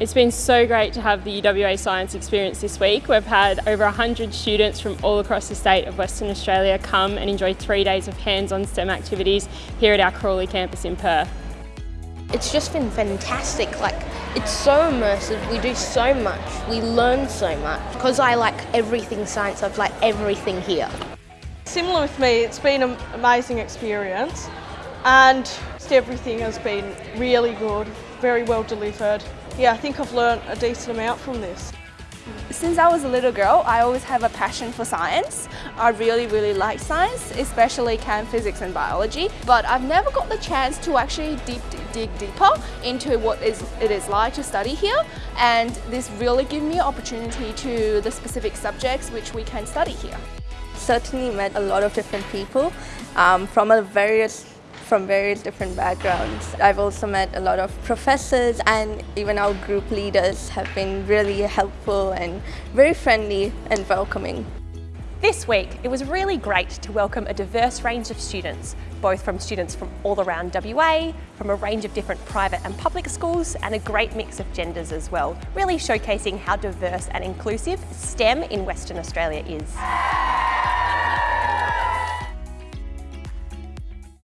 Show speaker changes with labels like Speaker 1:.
Speaker 1: It's been so great to have the UWA Science experience this week. We've had over 100 students from all across the state of Western Australia come and enjoy three days of hands-on STEM activities here at our Crawley campus in Perth.
Speaker 2: It's just been fantastic, like it's so immersive, we do so much, we learn so much. Because I like everything science, I've like everything here.
Speaker 3: Similar with me, it's been an amazing experience and everything has been really good, very well delivered. Yeah, I think I've learned a decent amount from this.
Speaker 4: Since I was a little girl, I always have a passion for science. I really, really like science, especially chem physics and biology, but I've never got the chance to actually deep, dig deeper into what is, it is like to study here, and this really gave me an opportunity to the specific subjects which we can study here.
Speaker 5: Certainly met a lot of different people um, from a various from various different backgrounds. I've also met a lot of professors and even our group leaders have been really helpful and very friendly and welcoming.
Speaker 6: This week, it was really great to welcome a diverse range of students, both from students from all around WA, from a range of different private and public schools, and a great mix of genders as well, really showcasing how diverse and inclusive STEM in Western Australia is.